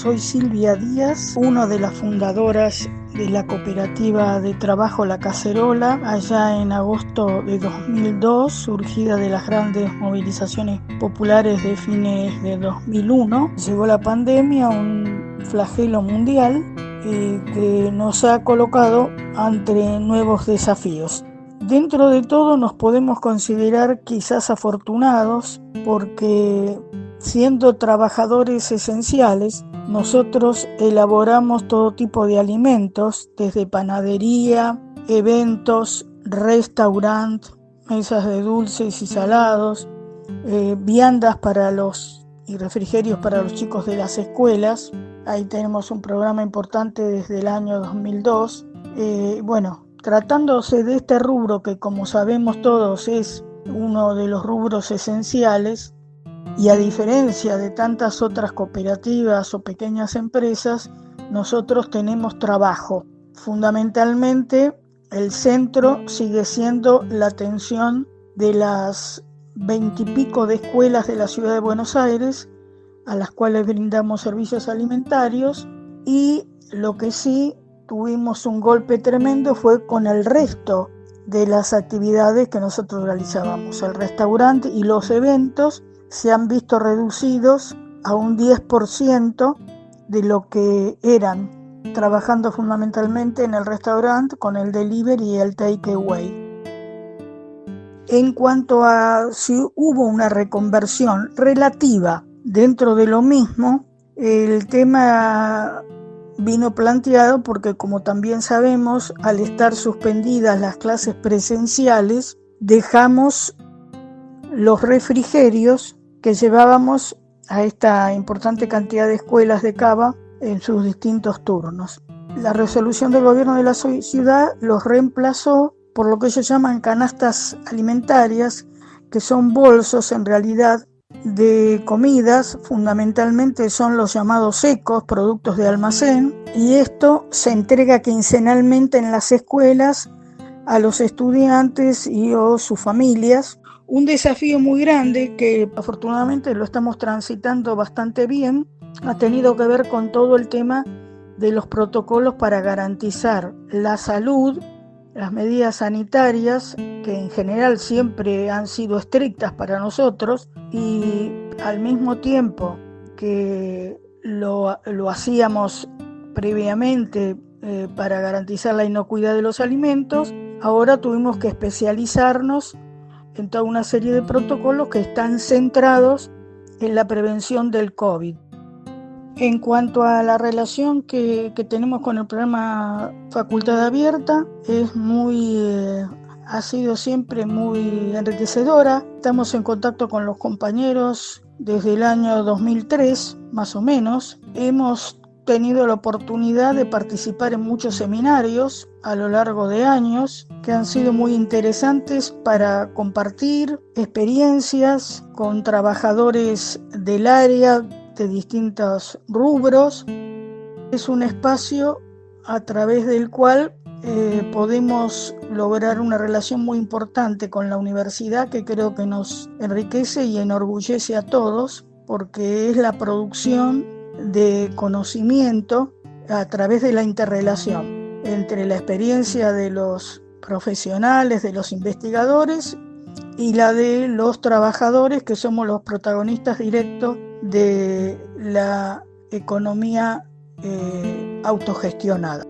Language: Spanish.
Soy Silvia Díaz, una de las fundadoras de la cooperativa de trabajo La Cacerola, allá en agosto de 2002, surgida de las grandes movilizaciones populares de fines de 2001. Llegó la pandemia, un flagelo mundial eh, que nos ha colocado ante nuevos desafíos. Dentro de todo nos podemos considerar quizás afortunados porque siendo trabajadores esenciales, nosotros elaboramos todo tipo de alimentos, desde panadería, eventos, restaurant, mesas de dulces y salados, eh, viandas para los y refrigerios para los chicos de las escuelas. Ahí tenemos un programa importante desde el año 2002. Eh, bueno, tratándose de este rubro que como sabemos todos es uno de los rubros esenciales, y a diferencia de tantas otras cooperativas o pequeñas empresas, nosotros tenemos trabajo. Fundamentalmente, el centro sigue siendo la atención de las veintipico de escuelas de la ciudad de Buenos Aires, a las cuales brindamos servicios alimentarios, y lo que sí tuvimos un golpe tremendo fue con el resto de las actividades que nosotros realizábamos, el restaurante y los eventos se han visto reducidos a un 10% de lo que eran, trabajando fundamentalmente en el restaurante con el delivery y el takeaway. En cuanto a si hubo una reconversión relativa dentro de lo mismo, el tema vino planteado porque como también sabemos, al estar suspendidas las clases presenciales, dejamos los refrigerios que llevábamos a esta importante cantidad de escuelas de cava en sus distintos turnos. La resolución del gobierno de la ciudad los reemplazó por lo que ellos llaman canastas alimentarias, que son bolsos en realidad de comidas, fundamentalmente son los llamados secos, productos de almacén, y esto se entrega quincenalmente en las escuelas a los estudiantes y o sus familias un desafío muy grande que afortunadamente lo estamos transitando bastante bien. Ha tenido que ver con todo el tema de los protocolos para garantizar la salud, las medidas sanitarias, que en general siempre han sido estrictas para nosotros, y al mismo tiempo que lo, hacíamos previamente eh, para garantizar la inocuidad de los alimentos, ahora tuvimos que especializarnos en toda una serie de protocolos que están centrados en la prevención del COVID. En cuanto a la relación que, tenemos con el programa Facultad Abierta, es muy, eh, ha sido siempre muy enriquecedora. Estamos en contacto con los compañeros desde el año 2003, más o menos. Hemos tenido la oportunidad de participar en muchos seminarios a lo largo de años que han sido muy interesantes para compartir experiencias con trabajadores del área de distintos rubros. Es un espacio a través del cual eh, podemos lograr una relación muy importante con la universidad que creo que nos enriquece y enorgullece a todos porque es la producción de conocimiento a través de la interrelación entre la experiencia de los profesionales, de los investigadores y la de los trabajadores que somos los protagonistas directos de la economía eh, autogestionada.